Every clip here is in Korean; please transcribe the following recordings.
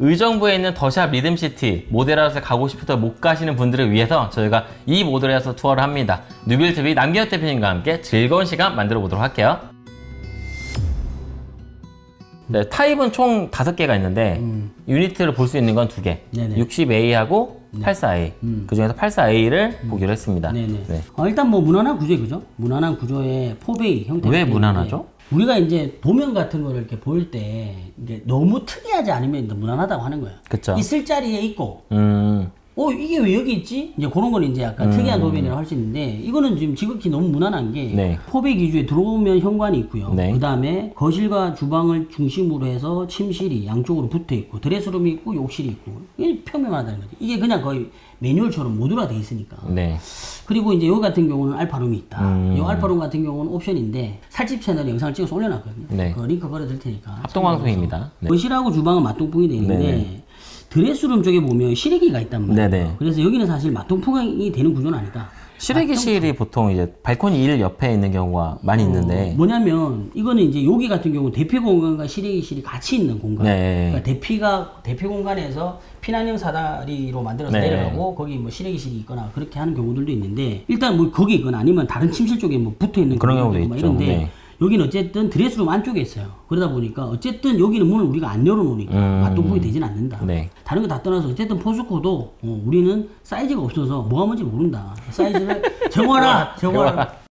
의정부에 있는 더샵 리듬시티 모델하우스 가고 싶어도 못 가시는 분들을 위해서 저희가 이 모델하우스 투어를 합니다. 뉴빌TV 남기혁 대표님과 함께 즐거운 시간 만들어 보도록 할게요. 네, 타입은 총 다섯 개가 있는데 유니트를 볼 수 있는 건 두 개. 네네. 60A하고 84A. 그 중에서 84A를 보기로 했습니다. 네네. 네. 어, 일단 뭐 무난한 구조 그죠? 무난한 구조의 포베이 형태. 왜 무난하죠? 우리가 이제 도면 같은 거를 이렇게 볼때 이게 너무 특이하지 않으면 이제 무난하다고 하는 거예요. 그쵸. 있을 자리에 있고 음, 어 이게 왜 여기 있지? 이제 그런 건 이제 약간 특이한 도면이라고 할 수 있는데 이거는 지금 지극히 너무 무난한 게 네. 포베이 기주에 들어오면 현관이 있고요. 네. 그 다음에 거실과 주방을 중심으로 해서 침실이 양쪽으로 붙어 있고 드레스룸이 있고 욕실이 있고 이게 평면하다는 거지. 이게 그냥 거의 매뉴얼처럼 모듈화 돼 있으니까. 네. 그리고 이제 여기 같은 경우는 알파룸이 있다. 음. 이 알파룸 같은 경우는 옵션인데 살집 채널에 영상을 찍어서 올려놨거든요. 네. 그 링크 걸어드릴 테니까. 합동방송입니다. 네. 거실하고 주방은 맞동풍이 되어 있는데 네네. 드레스룸 쪽에 보면 실외기가 있단 말이에요. 네네. 그래서 여기는 사실 맞동풍이 되는 구조는 아니다. 실외기실이 보통 이제 발코니 1 옆에 있는 경우가 많이 있는데 뭐냐면 이거는 이제 여기 같은 경우 대피 공간과 실외기실이 같이 있는 공간. 네. 그러니까 대피가 대피 공간에서 피난형 사다리로 만들어서 네. 내려가고 거기 뭐 실외기실이 있거나 그렇게 하는 경우들도 있는데 일단 뭐 거기 있거나 아니면 다른 침실 쪽에 뭐 붙어 있는 그런 경우도 있고. 이런데 네. 여기는 어쨌든 드레스룸 안쪽에 있어요. 그러다 보니까 어쨌든 여기는 문을 우리가 안 열어놓으니까 음. 맞통풍이 되진 않는다. 네. 다른 거 다 떠나서 어쨌든 포스코도 어, 우리는 사이즈가 없어서 뭐가 뭔지 모른다. 사이즈를 적어라 적어라.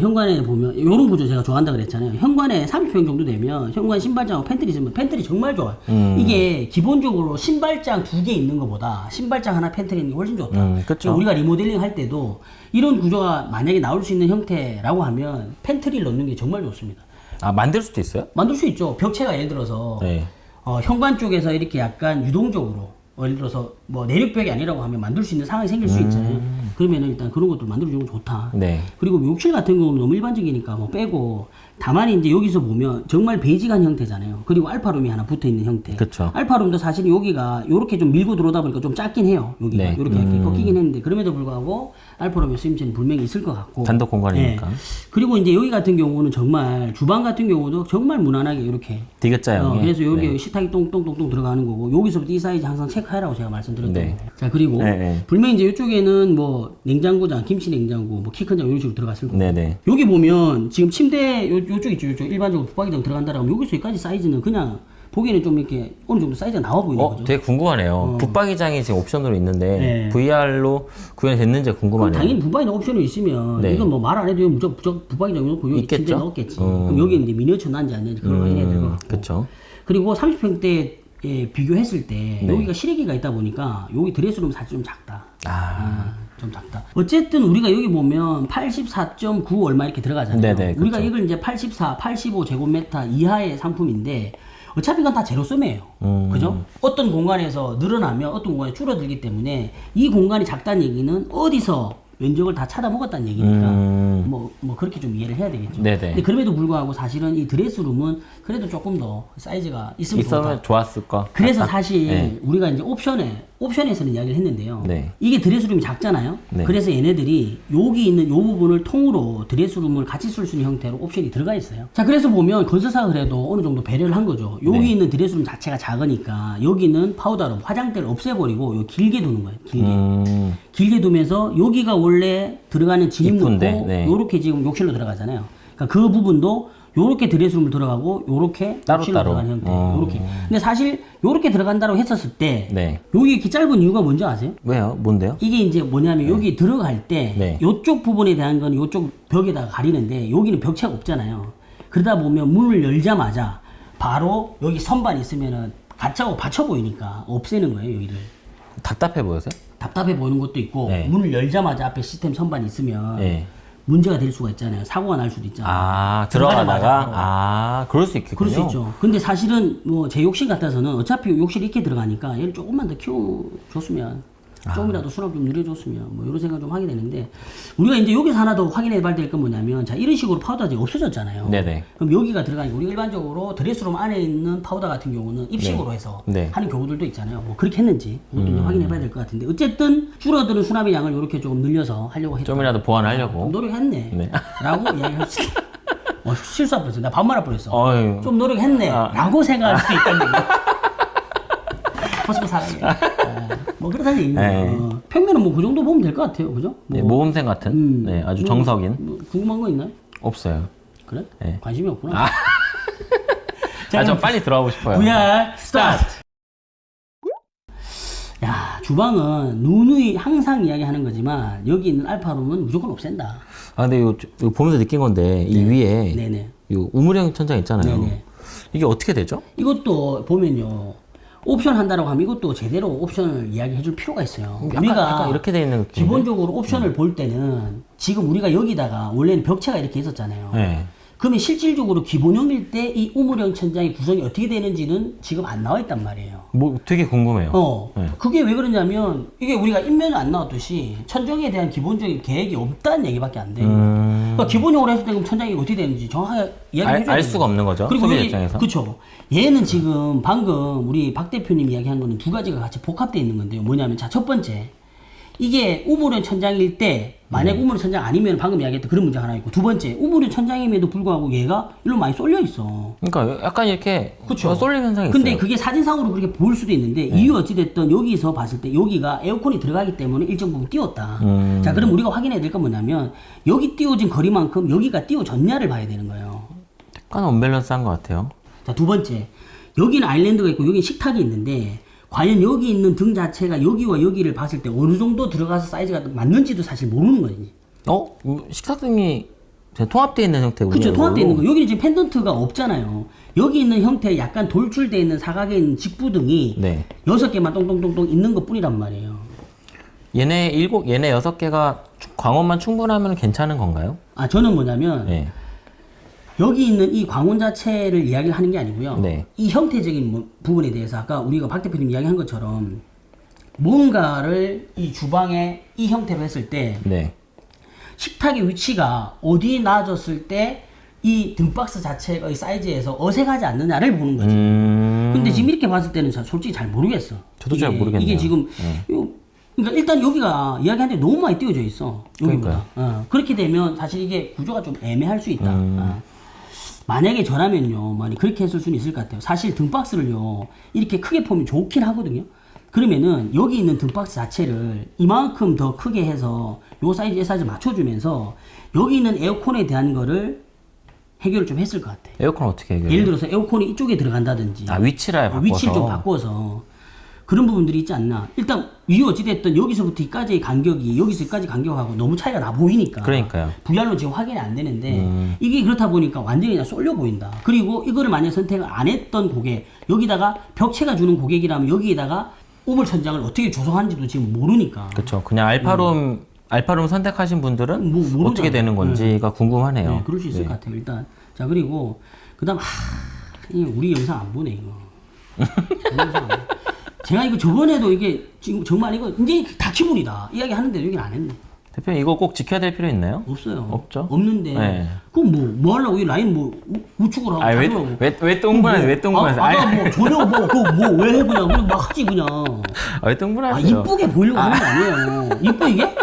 현관에 보면 이런 구조 제가 좋아한다 그랬잖아요. 현관에 30평 정도 되면 현관 신발장하고 팬트리 있으면 팬트리 정말 좋아요. 음. 이게 기본적으로 신발장 두 개 있는 것보다 신발장 하나 팬트리 있는 게 훨씬 좋다. 음, 그쵸. 우리가 리모델링 할 때도 이런 구조가 만약에 나올 수 있는 형태라고 하면 팬트리를 넣는 게 정말 좋습니다. 아 만들 수도 있어요? 만들 수 있죠. 벽체가 예를 들어서 네. 어, 현관 쪽에서 이렇게 약간 유동적으로 어, 예를 들어서 뭐 내륙벽이 아니라고 하면 만들 수 있는 상황이 생길 수 있잖아요. 그러면은 일단 그런 것도 만들어주는 건 좋다. 음. 네. 그리고 욕실 같은 경우는 너무 일반적이니까 뭐 빼고 다만 이제 여기서 보면 정말 베이직한 형태잖아요. 그리고 알파룸이 하나 붙어 있는 형태. 그쵸. 알파룸도 사실 여기가 이렇게 좀 밀고 들어오다 보니까 좀 작긴 해요. 여기가 네. 이렇게 이렇게 꺾이긴 했는데 그럼에도 불구하고 알파룸의 쓰임새는 분명히 있을 것 같고. 단독 공간이니까. 예. 그리고 이제 여기 같은 경우는 정말 주방 같은 경우도 정말 무난하게 이렇게 디귿자형에. 어, 그래서 여기 네. 식탁이 똥똥똥똥 들어가는 거고 여기서부터 이 사이즈 항상 체크하라고 제가 말씀드렸던 네. 거예요. 자 그리고 네, 네. 분명히 이제 이쪽에는 뭐 냉장고장, 김치 냉장고, 뭐 키 큰 장 이런 식으로 들어갔을 거고 네네. 여기 보면 지금 침대 요, 요쪽 있죠, 요쪽 일반적으로 붙박이장 들어간다라고 하면 여기서 여기까지 사이즈는 그냥 보기에는 좀 이렇게 어느 정도 사이즈가 나와 보이는 어, 거죠. 되게 궁금하네요. 붙박이장이 지금 옵션으로 있는데 네. VR로 구현이 됐는지 그럼 궁금하네요. 당연히 붙박이 옵션이 있으면 네. 이건 뭐 말 안 해도 무조건 붙박이장 놓고 여기 있겠죠? 침대 넣었겠지. 음. 그럼 여기 이제 미니어처 난지 안 난지 그걸 확인해야 될 것 같고. 그쵸. 그리고 30평대에 비교했을 때 네. 여기가 실외기가 있다 보니까 여기 드레스룸 사실 좀 작다. 아, 아, 좀 작다. 어쨌든 우리가 여기 보면 84.9 얼마 이렇게 들어가잖아요. 네네, 우리가 그쵸. 이걸 이제 84, 85 제곱미터 이하의 상품인데 어차피 이건 다 제로섬이에요. 음. 그죠? 어떤 공간에서 늘어나면 어떤 공간이 줄어들기 때문에 이 공간이 작다는 얘기는 어디서 면적을 다 찾아먹었다는 얘기니까 음. 뭐, 뭐 그렇게 좀 이해를 해야 되겠죠. 네네. 근데 그럼에도 불구하고 사실은 이 드레스룸은 그래도 조금 더 사이즈가 있으면 좋았을 거. 그래서 같다. 사실 네. 우리가 이제 옵션에 옵션에서는 이야기를 했는데요. 네. 이게 드레스룸이 작잖아요. 네. 그래서 얘네들이 여기 있는 요 부분을 통으로 드레스룸을 같이 쓸 수 있는 형태로 옵션이 들어가 있어요. 자, 그래서 보면 건설사가 그래도 어느 정도 배려를 한 거죠. 여기 네. 있는 드레스룸 자체가 작으니까 여기는 파우더룸 화장대를 없애버리고 요 길게 두는 거예요. 길게. 음, 길게 두면서 여기가 원래 들어가는 진입 입구인데, 넣고 네. 요렇게 지금 욕실로 들어가잖아요. 그러니까 그 부분도 요렇게 드레스룸을 들어가고 요렇게 따로 따로. 들어가는 형태. 어. 요렇게. 근데 사실 요렇게 들어간다고 했었을 때 네. 여기 이렇게 짧은 이유가 뭔지 아세요? 왜요? 뭔데요? 이게 이제 뭐냐면 여기 들어갈 때 네. 요쪽 부분에 대한 건 요쪽 벽에다가 가리는데 여기는 벽체가 없잖아요. 그러다 보면 문을 열자마자 바로 여기 선반 있으면은 가짜고 받쳐 보이니까 없애는 거예요, 여기를. 답답해 보여서요? 답답해 보이는 것도 있고 네. 문을 열자마자 앞에 시스템 선반이 있으면 네. 문제가 될 수가 있잖아요. 사고가 날 수도 있잖아요. 아, 들어가다가. 아, 그럴 수 있겠군요. 그럴 수 있죠. 근데 사실은 뭐 제 욕실 같아서는 어차피 욕실 이렇게 들어가니까 얘를 조금만 더 키워줬으면 아. 조금이라도 수납 좀 늘려줬으면 뭐 이런 생각 좀 하게 되는데 우리가 이제 여기서 하나 더 확인해 봐야 될 건 뭐냐면 자 이런 식으로 파우더가 이제 없어졌잖아요. 네네. 그럼 여기가 들어가니까 우리가 일반적으로 드레스룸 안에 있는 파우더 같은 경우는 입식으로 해서 네. 하는 경우들도 있잖아요. 뭐 그렇게 했는지 그것도 이제 확인해 봐야 될 것 같은데 어쨌든 줄어드는 수납의 양을 이렇게 조금 늘려서 하려고 했다. 좀이라도 보완하려고. 노력했네. 네. 라고 이야기할 수 있어. 어, 실수할 뻔했어. 나 반말할 뻔했어. 어휴. 좀 노력했네. 아. 라고 생각할 수 있다는 얘기. 포스코 사랑해. 아, 뭐 그렇다는 얘기죠. 네. 어, 평면은 뭐 그 정도 보면 될 것 같아요. 그죠? 네, 모범생 같은 음, 네, 아주 뭐, 정석인 뭐 궁금한 거 있나요? 없어요. 그래? 네. 관심이 없구나. 자, 아, 저 그럼 빨리 들어가고 싶어요. VR 스타트. 야 주방은 누누이 항상 이야기하는 거지만 여기 있는 알파룸은 무조건 없앤다. 아, 근데 이거, 이거 보면서 느낀 건데 이 위에 네네. 이 우물형 천장 있잖아요. 네네. 이게 어떻게 되죠? 이것도 보면요. 옵션 한다라고 하면 이것도 제대로 옵션을 이야기해 줄 필요가 있어요. 약간, 우리가 약간 이렇게 돼 있는. 기본적으로 옵션을 볼 때는 지금 우리가 여기다가 원래는 벽체가 이렇게 있었잖아요. 네. 그러면 실질적으로 기본형일 때 이 우물형 천장의 구성이 어떻게 되는지는 지금 안 나와 있단 말이에요. 뭐 되게 궁금해요. 어, 네. 그게 왜 그러냐면 이게 우리가 인면에 안 나왔듯이 천정에 대한 기본적인 계획이 없다는 얘기밖에 안 돼요. 음, 그러니까 기본형으로 했을 때 그럼 천장이 어떻게 되는지 정확하게 이야기해 알, 알. 수가 없는 거죠. 그리고 소비 입장에서. 그렇죠. 얘는 지금 방금 우리 박 대표님 이야기한 거는 두 가지가 같이 복합되어 있는 건데요. 뭐냐면 자 첫 번째 이게 우물형 천장일 때 만약 네. 우물형 천장 아니면 방금 이야기했던 그런 문제 가 하나 있고 두 번째 우물형 천장임에도 불구하고 얘가 일로 많이 쏠려 있어. 그러니까 약간 이렇게 그쵸. 쏠림 현상이 근데 있어요. 네. 그게 사진상으로 그렇게 보일 수도 있는데 이유 어찌됐든 여기서 봤을 때 여기가 에어컨이 들어가기 때문에 일정 부분 띄웠다. 음. 자 그럼 우리가 확인해야 될 건 뭐냐면 여기 띄워진 거리만큼 여기가 띄워졌냐를 봐야 되는 거예요. 약간 언밸런스한 것 같아요. 자, 두 번째. 여기는 아일랜드가 있고 여기 식탁이 있는데 과연 여기 있는 등 자체가 여기와 여기를 봤을 때 어느 정도 들어가서 사이즈가 맞는지도 사실 모르는 거지. 어? 음, 식탁등이 통합되어 있는 형태군요. 그렇죠. 통합되어 있는. 거. 여기는 지금 펜던트가 없잖아요. 여기 있는 형태 약간 돌출되어 있는 사각에 있는 직부등이 네. 여섯 개만 똥똥똥똥 있는 것 뿐이란 말이에요. 얘네 일곱, 얘네 여섯 개가 추- 광원만 충분하면 괜찮은 건가요? 아, 저는 뭐냐면 네. 여기 있는 이 광원 자체를 이야기를 하는 게 아니고요. 네. 이 형태적인 뭐- 부분에 대해서 아까 우리가 박 대표님 이야기한 것처럼 뭔가를 이 주방에 이 형태로 했을 때 네. 식탁의 위치가 어디에 놔졌을 때 이 등박스 자체의 사이즈에서 어색하지 않느냐를 보는 거지. 음. 근데 지금 이렇게 봤을 때는 자- 솔직히 잘 모르겠어. 저도 잘 이게- 모르겠네요. 이게 지금 요- 그러니까 일단 여기가 이야기하는데 너무 많이 띄워져 있어. 여기보다. 어, 그렇게 되면 사실 이게 구조가 좀 애매할 수 있다. 음. 어. 만약에 저라면요, 많이 그렇게 했을 수는 있을 것 같아요. 사실 등박스를요, 이렇게 크게 보면 좋긴 하거든요. 그러면은 여기 있는 등박스 자체를 이만큼 더 크게 해서 요 사이즈, 이 사이즈 맞춰주면서 여기 있는 에어컨에 대한 거를 해결을 좀 했을 것 같아. 에어컨 어떻게 해결해요? 예를 들어서 에어컨이 이쪽에 들어간다든지. 아, 위치를 바꿔서. 위치를 좀 바꿔서 그런 부분들이 있지 않나. 일단 위 어찌됐든 여기서부터 여기까지의 간격이 여기서 여기까지 간격하고 너무 차이가 나 보이니까. 그러니까요. VR로 지금 확인이 안 되는데 음. 이게 그렇다 보니까 완전히 그냥 쏠려 보인다. 그리고 이거를 만약 선택을 안 했던 고객 여기다가 벽체가 주는 고객이라면 여기에다가 우물 천장을 어떻게 조성하는지도 지금 모르니까. 그렇죠. 그냥 알파룸 알파룸 선택하신 분들은 음. 뭐, 모르잖아요. 어떻게 되는 건지가 궁금하네요. 네, 그럴 수 있을 것 같아요. 일단 자 그리고 그다음 하, 이 우리 영상 안 보네 이거. 제가 이거 저번에도 이게 지금 정말 이거 이제 다 기본이다 이야기 하는데 여기는 안 했네. 대표님 이거 꼭 지켜야 될 필요 있나요? 없어요. 없죠? 없는데. 네. 그럼 뭐, 뭐 하려고 이 라인 뭐 우- 우측으로 하고 아, 왜. 왜, 왜 똥분하세요? 왜 똥분하세요? 아, 아, 뭐 전혀 뭐 그거 뭐왜 해 그냥 그냥 막 하지 그냥. 아, 왜아 똥분하세요? 이쁘게 보이려고 하는 거 아니에요. 이뻐 이게?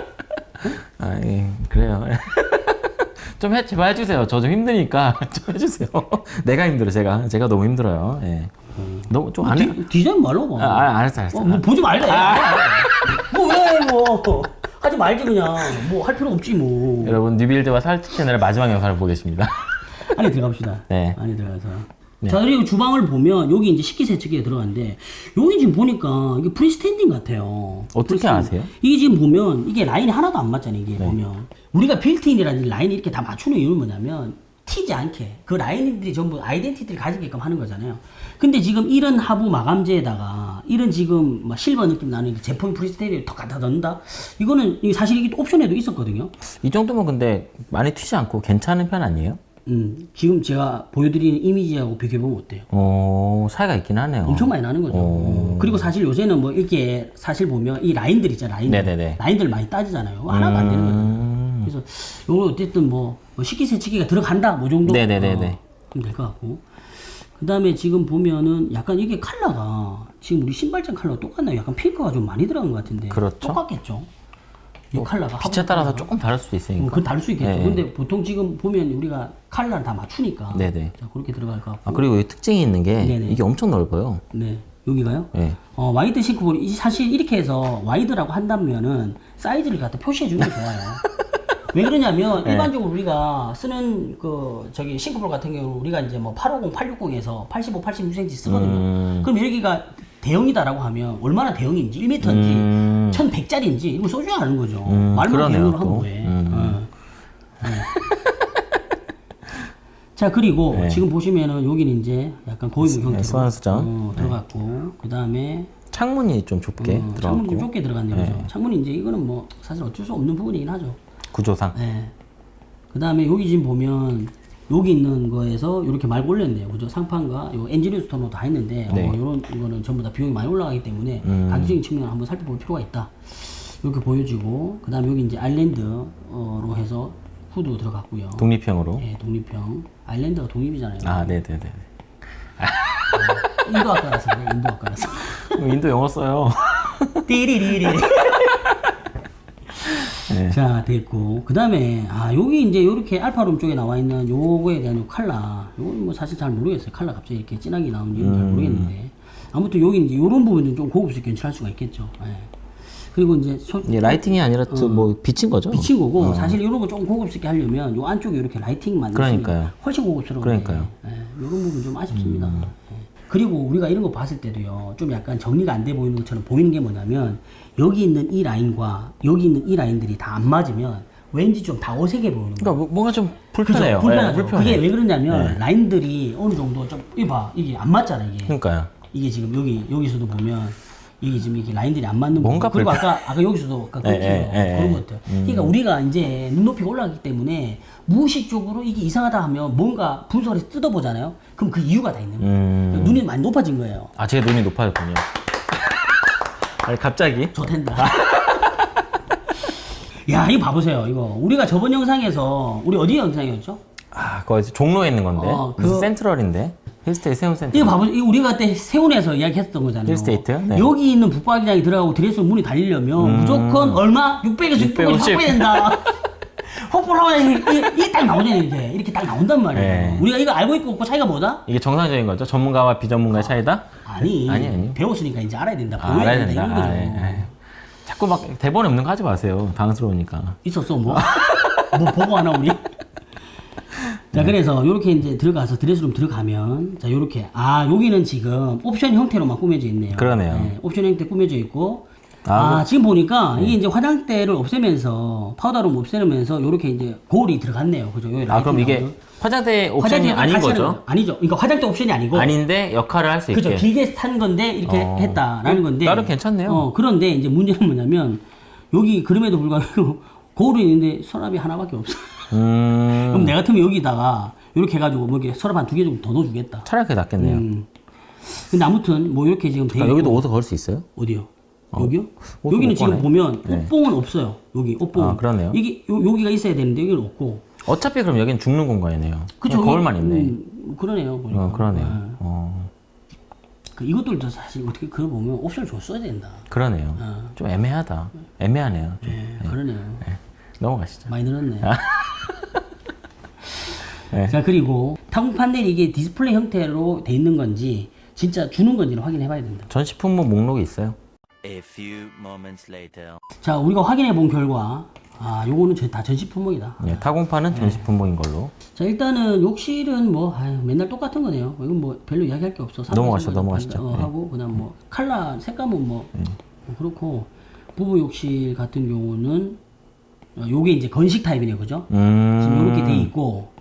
아, 예, 그래요. 좀 해, 제발 해주세요. 저 좀 힘드니까 좀 해주세요. 내가 힘들어, 제가. 제가 너무 힘들어요. 예. 너무 좀 안 해. 디, 디자인 말로 봐. 아, 아, 알았어, 알았어. 어, 뭐 보지 말래. 뭐왜 뭐. 하지 말지 그냥. 뭐 할 필요 없지 뭐. 여러분, 뉴빌드와 살트 채널의 마지막 영상을 보겠습니다. 안에 들어갑시다. 네. 안에 들어가서. 자 그리고 주방을 보면 여기 이제 식기세척기가 들어갔는데 여기 지금 보니까 이게 freestanding 같아요. 어떻게 freestanding. 아세요? 이게 지금 보면 이게 라인이 하나도 안 맞잖아요. 이게 네. 보면 우리가 빌트인이라든지 라인이 이렇게 다 맞추는 이유는 뭐냐면 튀지 않게 그 라인들이 전부 아이덴티티를 가지게끔 하는 거잖아요. 근데 지금 이런 하부 마감재에다가 이런 지금 막 실버 느낌 나는 이 제품 프리스테리를 턱 갖다 넣는다. 이거는 사실 이게 또 옵션에도 있었거든요. 이 정도면 근데 많이 튀지 않고 괜찮은 편 아니에요? 음, 지금 제가 보여드리는 이미지하고 비교해보면 어때요? 어, 차이가 있긴 하네요. 엄청 많이 나는 거죠. 어. 그리고 사실 요새는 뭐 이렇게 사실 보면 이 라인들 있잖아요. 라인들. 네네네. 라인들 많이 따지잖아요. 하나가 안 되는 거예요. 음, 그래서 요거 어쨌든 뭐, 뭐 식기세척기가 들어간다 뭐 정도 네네네네. 어, 그럼 될것 같고 그 다음에 지금 보면은 약간 이게 컬러가 지금 우리 신발장 컬러 똑같나요? 약간 핑크가 좀 많이 들어간 것 같은데 그렇죠. 똑같겠죠? 이 컬러가 빛에 화분 따라서 컬러가. 조금 다를 수도 어, 있으니까. 그건 다를 수 있겠죠. 네. 근데 보통 지금 보면 우리가 컬러를 다 맞추니까 네네. 자 그렇게 들어갈 것 같고 아, 그리고 이 특징이 있는 게 네네. 이게 엄청 넓어요. 네. 여기가요? 예. 어, 와이드 싱크볼 이 사실 이렇게 해서 와이드라고 한다면은 사이즈를 갖다 표시해 주는 게 좋아요. 왜 그러냐면 네. 일반적으로 우리가 쓰는 그 저기 싱크볼 같은 경우 우리가 이제 뭐 850, 860에서 85, 86cm 쓰거든요. 음. 그럼 여기가 대형이다라고 하면 얼마나 대형인지 1m인지 음. 1100짜리인지 이거 써줘야 하는 거죠. 음, 말만 그러네요, 대형으로 한 또. 거에. 음. 어. 네. 자 그리고 네. 지금 보시면은 여기는 이제 약간 고위무 형태로 수완수전. 어, 들어갔고 그 다음에 창문이 좀 좁게 어, 창문이 좀 들어갔고 좁게 들어갔네요. 그죠? 창문이 이제 이거는 뭐 사실 어쩔 수 없는 부분이긴 하죠. 구조상. 네. 그 다음에 여기 지금 보면 여기 있는 거에서 이렇게 말고 올렸네요. 그죠? 상판과 요 엔지니어 스톤으로 다 했는데 네. 어, 이런 이거는 전부 다 비용이 많이 올라가기 때문에 음. 가격적인 측면을 한번 살펴볼 필요가 있다. 이렇게 보여지고 그 다음에 여기 이제 아일랜드로 해서 후드 들어갔고요. 독립형으로. 예, 독립형. 아일랜드가 독립이잖아요. 아, 네 네 네. 인도 아까라서. 인도 아까라서. 인도 영어 써요. 띠리리리. 네. 자 됐고 그 다음에 아 여기 이제 요렇게 알파룸 쪽에 나와 있는 요거에 대한 요 칼라 요건 뭐 사실 잘 모르겠어요 칼라 갑자기 이렇게 진하게 나오는 이유는 잘 모르겠는데 아무튼 여기 이제 요런 부분은 좀 고급스럽게 연출할 수가 있겠죠 예. 그리고 이제 소, 이게 라이팅이 아니라 또뭐 비친 거죠? 비친 거고 사실 이런 거 좀 고급스럽게 하려면 요 안쪽에 이렇게 라이팅만 그러니까요. 있으면 훨씬 고급스러운데 그러니까요. 예, 이런 부분 좀 아쉽습니다. 예. 그리고 우리가 이런 거 봤을 때도요 좀 약간 정리가 안 돼 보이는 것처럼 보이는 게 뭐냐면 여기 있는 이 라인과 여기 있는 이 라인들이 다 안 맞으면 왠지 좀 다 어색해 보이는 거예요. 그러니까 뭐- 뭔가 좀 그죠? 불편해요. 불편하죠. 네, 불편해. 그게 왜 그러냐면 라인들이 어느 정도 좀 이봐 이게 안 맞잖아 이게. 그러니까요. 이게 지금 여기 여기서도 보면 이게 지금 이게 라인들이 안 맞는 뭔가. 그리고 아까 아까 여기서도 아까 예, 그런 예. 것들. 그러니까 우리가 이제 눈높이가 올라가기 때문에 무의식적으로 이게 이상하다 하면 뭔가 분석을 해서 뜯어보잖아요. 그럼 그 이유가 다 있는 거예요. 음. 눈이 많이 높아진 거예요. 아, 제 눈이 높아졌군요. 아니, 갑자기. 좋댄다. 야, 이거 봐보세요. 이거 우리가 저번 영상에서 우리 어디 영상이었죠? 아, 이제 종로에 있는 건데. 어, 그- 센트럴인데. 힐스테이 세운 센트럴. 이거 봐보세요. 이거 우리가 그때 세운에서 이야기했던 거잖아요. 힐스테이트? 네. 여기 있는 북박이장이 들어가고 드레스 문이 달리려면 무조건 얼마? 600에서 650 650. 확보해야 된다. 하고 이게, 이게 딱 나오잖아요. 이게. 이렇게 딱 나온단 말이에요. 네. 우리가 이거 알고 있고 없고 차이가 뭐다? 이게 정상적인 거죠? 전문가와 비전문가의 차이다? 아니, 아니, 아니. 배웠으니까 이제 알아야 된다. 아, 알아야 된다. 된다. 아, 예, 예. 자꾸 막 대본에 없는 거 하지 마세요. 당황스러우니까. 있었어 뭐? 뭐 보고 하나 우리? 자 그래서 이렇게 이제 들어가서 드레스룸 들어가면 자 이렇게 아 여기는 지금 옵션 형태로만 꾸며져 있네요. 그러네요. 네, 옵션 형태 꾸며져 있고 아, 아, 지금 보니까 이게 이제 화장대를 없애면서 파우더룸 없애면서 이렇게 이제 거울이 들어갔네요. 그죠? 아, 그럼 이게 나오죠? 화장대 옵션이 아닌 거죠? 거- 아니죠. 그러니까 화장대 옵션이 아니고 아닌데 역할을 할 수 있게. 그죠. 길게 탄 건데 이렇게 어. 했다라는 건데. 나름 괜찮네요. 어, 그런데 이제 문제는 뭐냐면 여기 그럼에도 불구하고 거울이 있는데 서랍이 하나밖에 없어. 음, 그럼 내 같으면 여기다가 이렇게 해가지고 뭐 이렇게 서랍 한 두 개 정도 더 넣어주겠다. 차라리 그게 낫겠네요. 음. 근데 아무튼 뭐 이렇게 지금 돼 그러니까 여기도 있고. 옷을 걸 수 있어요? 어디요? 여기요? 옷을 여기는 못 지금 꺼내. 보면 네. 옷봉은 없어요. 여기 옷봉. 아, 그러네요. 이게 요, 여기가 있어야 되는데 여기는 없고. 어차피 그럼 여기는 죽는 공간이네요. 그쵸? 거울만 있네. 음, 그러네요. 보니까. 어, 그러네요. 네. 어, 그 이것들도 사실 어떻게 그거 보면 옵션을 좀 써야 된다. 그러네요. 어. 좀 애매하다. 애매하네요. 좀. 네, 그러네요. 네. 넘어가시죠. 많이 늘었네. 네. 자 그리고 타공 판넬이 이게 디스플레이 형태로 돼 있는 건지 진짜 주는 건지를 확인해 봐야 된다. 전시 품목 목록이 있어요. A few moments later. 자 우리가 확인해 본 결과 아 요거는 저- 다 전시 품목이다. 네, 타공판은 전시 품목인 걸로. 자 일단은 욕실은 뭐 아유, 맨날 똑같은 거네요. 이건 뭐 별로 이야기할 게 없어. 넘어가시죠, 사무실마다 넘어가시죠. 어, 네. 하고 그다음 뭐 칼라 색감은 뭐 어, 그렇고 부부 욕실 같은 경우는 어, 요게 이제 건식 타입이네요, 그죠? 음. 지금 이렇게 돼 있고.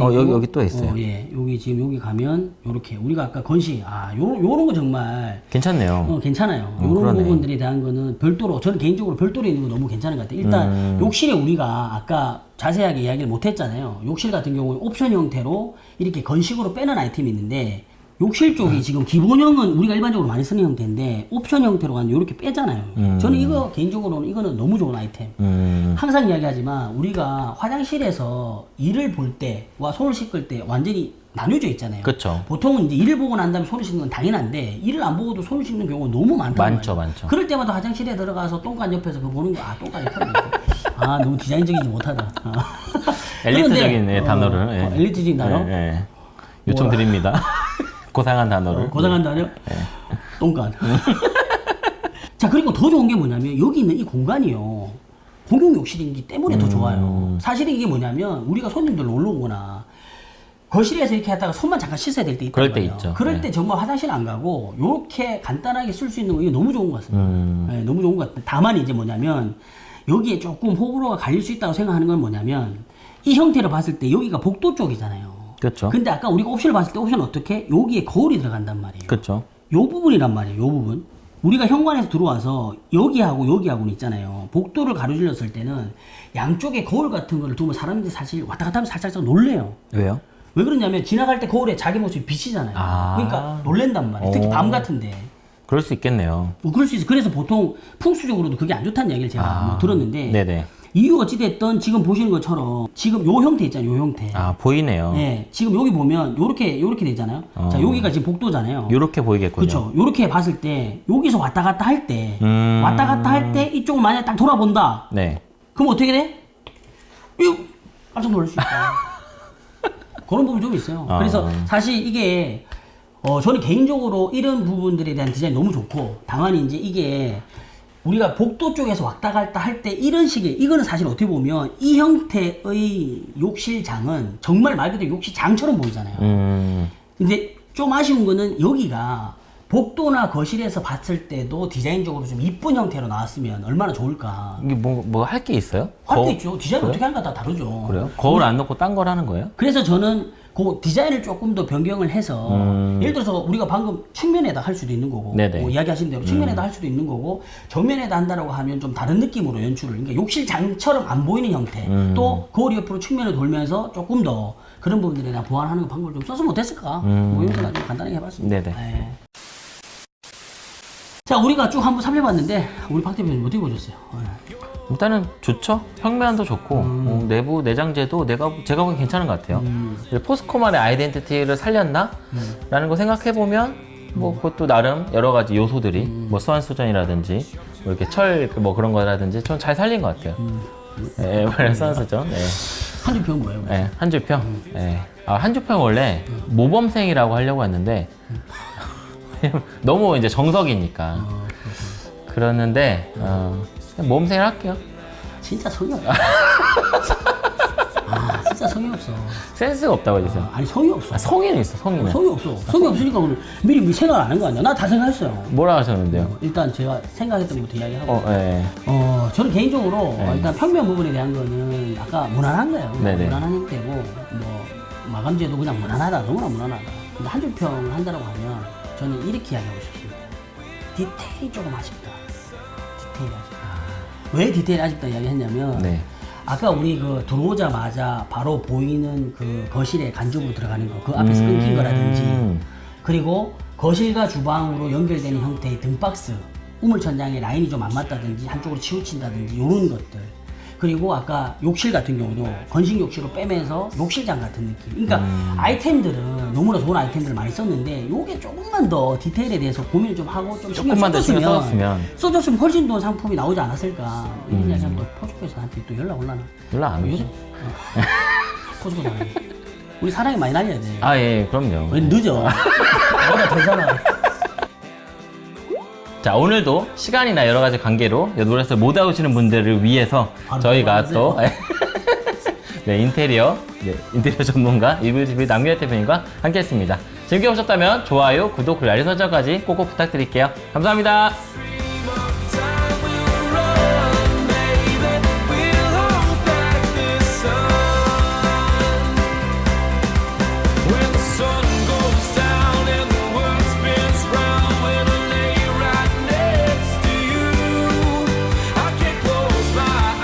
어, 여기- 여기 또 있어요. 어, 예, 여기 지금 여기 가면 요렇게 우리가 아까 건식 아 요, 요런 거 정말 괜찮네요. 어, 괜찮아요. 어, 이런 그러네. 부분들에 대한 거는 별도로 저는 개인적으로 별도로 있는 거 너무 괜찮은 것 같아요. 일단 음. 욕실에 우리가 아까 자세하게 이야기를 못 했잖아요. 욕실 같은 경우에 옵션 형태로 이렇게 건식으로 빼는 아이템이 있는데 욕실 쪽이 음. 지금 기본형은 우리가 일반적으로 많이 쓰는 형태인데 옵션 형태로 가면 이렇게 빼잖아요. 저는 이거 개인적으로는 이거는 너무 좋은 아이템. 음. 항상 이야기하지만 우리가 화장실에서 일을 볼 때와 손을 씻을 때 완전히 나뉘어져 있잖아요. 그쵸. 보통은 이제 일을 보고 난 다음에 손을 씻는 건 당연한데 일을 안 보고도 손을 씻는 경우가 너무 많단 많죠, 말이에요. 많죠. 그럴 때마다 화장실에 들어가서 똥간 옆에서 그거 보는 거, 아, 똥간 옆에. 아, 너무 디자인적이지 못하다. 아. 엘리트적인 그런데, 예, 어, 단어를. 예. 어, 엘리트적인 단어? 예, 예. 요청 드립니다. 고상한 단어를. 어, 고상한 단어? 똥간. 자 그리고 더 좋은 게 뭐냐면 여기 있는 이 공간이요. 공용 욕실이기 때문에 더 좋아요. 사실 이게 뭐냐면 우리가 손님들 놀러 오거나 거실에서 이렇게 하다가 손만 잠깐 씻어야 될 때 있단 그럴 때 말이에요. 있죠. 그럴 네. 때 정말 화장실 안 가고 이렇게 간단하게 쓸 수 있는 거 이게 너무 좋은 것 같습니다. 음. 네, 너무 좋은 것 같아요. 다만 이제 뭐냐면 여기에 조금 호불호가 갈릴 수 있다고 생각하는 건 뭐냐면 이 형태를 봤을 때 여기가 복도 쪽이잖아요. 그렇죠. 근데 아까 우리가 옵션을 봤을 때 옵션은 어떻게? 여기에 거울이 들어간단 말이에요. 그렇죠. 요 부분이란 말이에요. 요 부분. 우리가 현관에서 들어와서 여기하고 여기하고는 있잖아요. 복도를 가로질렀을 때는 양쪽에 거울 같은 거를 두면 사람들이 사실 왔다 갔다 하면 살짝 놀래요. 왜요? 왜 그러냐면 지나갈 때 거울에 자기 모습이 비치잖아요. 아. 그러니까 놀랜단 말이에요. 특히 오. 밤 같은데. 그럴 수 있겠네요. 뭐 그럴 수 있어. 그래서 보통 풍수적으로도 그게 안 좋다는 얘기를 제가 아. 뭐 들었는데 네네. 이유 어찌됐든 지금 보시는 것처럼 지금 요 형태 있잖아요. 요 형태. 아 보이네요. 네, 지금 여기 보면 요렇게 요렇게 되잖아요. 어. 자, 여기가 지금 복도잖아요. 이렇게 보이겠군요. 그렇죠. 요렇게 봤을 때 여기서 왔다 갔다 할 때 음. 왔다 갔다 할 때 이쪽을 만약에 딱 돌아본다. 네. 그럼 어떻게 돼? 이 깜짝 놀랄 수 있다. 그런 부분이 좀 있어요. 아. 그래서 사실 이게 어 저는 개인적으로 이런 부분들에 대한 디자인 너무 좋고 다만 이제 이게 우리가 복도 쪽에서 왔다 갔다 할 때 이런 식의 이거는 사실 어떻게 보면 이 형태의 욕실장은 정말 말 그대로 욕실장처럼 보이잖아요. 음. 근데 좀 아쉬운 거는 여기가 복도나 거실에서 봤을 때도 디자인적으로 좀 이쁜 형태로 나왔으면 얼마나 좋을까. 이게 뭐 뭐 할 게 있어요? 할 거- 게 있죠. 디자인 어떻게 하는가 다 다르죠. 그래요? 거울 안 넣고 딴 걸 하는 거예요? 그래서 저는 그 디자인을 조금 더 변경을 해서 음. 예를 들어서 우리가 방금 측면에다 할 수도 있는 거고. 음. 뭐 이야기하신 대로 측면에다 할 수도 있는 거고 정면에다 한다라고 하면 좀 다른 느낌으로 연출을 그러니까 욕실장처럼 안 보이는 형태 음. 또 거울 옆으로 측면을 돌면서 조금 더 그런 부분들에 대한 보완하는 방법을 좀 썼으면 어땠을까 뭐 이런 생각 좀 간단하게 해봤습니다 음. 네네. 네. 자 우리가 쭉 한번 살펴봤는데 우리 박 대표님 어떻게 보셨어요? 네. 일단은 좋죠. 평면도 좋고 어, 내부 내장재도 내가 제가 보기엔 괜찮은 것 같아요. 음. 포스코만의 아이덴티티를 살렸나? 라는 거 생각해 보면 뭐 그것도 나름 여러 가지 요소들이 뭐 수완 수전이라든지 뭐 이렇게 철 뭐 그런 거라든지 좀 잘 살린 것 같아요. 예, 이번에 수완 수전. 네. 한줄평 뭐예요? 네, 한줄평. 네. 아, 한줄평 원래 모범생이라고 하려고 했는데 너무 이제 정석이니까 그러는데 어, 그냥 모범생을 할게요. 진짜 성의 없어 아 진짜 성의 없어 센스가 없다고 해주세요. 아니 성의 없어 아, 성의는 있어, 성의는. 성의 없어. 성의 없으니까 오늘 미리 미리 생각 안 한 거 아니야? 나 다 생각했어요. 뭐라 하셨는데요? 어, 일단 제가 생각했던 것부터 이야기하고. 어, 예. 어, 저는 개인적으로 네. 어, 일단 평면 부분에 대한 거는 아까 무난한 거예요. 네네. 무난한 형태고, 뭐, 마감재도 그냥 무난하다. 너무나 무난하다. 근데 한줄 평을 한다고 하면 저는 이렇게 이야기하고 싶습니다. 디테일이 조금 아쉽다. 디테일이 아쉽다. 왜 디테일이 아쉽다 이야기 했냐면, 네. 아까 우리 그 들어오자마자 바로 보이는 그 거실에 간접으로 들어가는 거, 그 앞에서 끊긴 음. 거라든지, 그리고 거실과 주방으로 연결되는 형태의 등박스, 우물천장에 라인이 좀 안 맞다든지 한쪽으로 치우친다든지 이런 것들. 그리고 아까 욕실 같은 경우도 건식 욕실로 빼면서 욕실장 같은 느낌. 그러니까 음. 아이템들은 너무나 좋은 아이템들을 많이 썼는데 요게 조금만 더 디테일에 대해서 고민을 좀 하고 좀 신경 조금만 써줬으면 써줬으면. 써줬으면 훨씬 더 상품이 나오지 않았을까. 이런 음. 이야기 하면 또 포스코에서 나한테 또 연락 올라나. 연락 안 오죠? 포스코 사람. 우리 사랑이 많이 날려야 돼. 아, 예, 그럼요. 왜 늦어? 너보다 되잖아. 자, 오늘도 시간이나 여러 가지 관계로 노래를 못 오시는 분들을 위해서 바로 저희가. 또 네, 인테리어, 네, 인테리어 전문가 이블TV 남규현 대표님과 함께 했습니다. 즐겨 보셨다면 좋아요, 구독, 그리고 알림 설정까지 꼭꼭 부탁드릴게요. 감사합니다.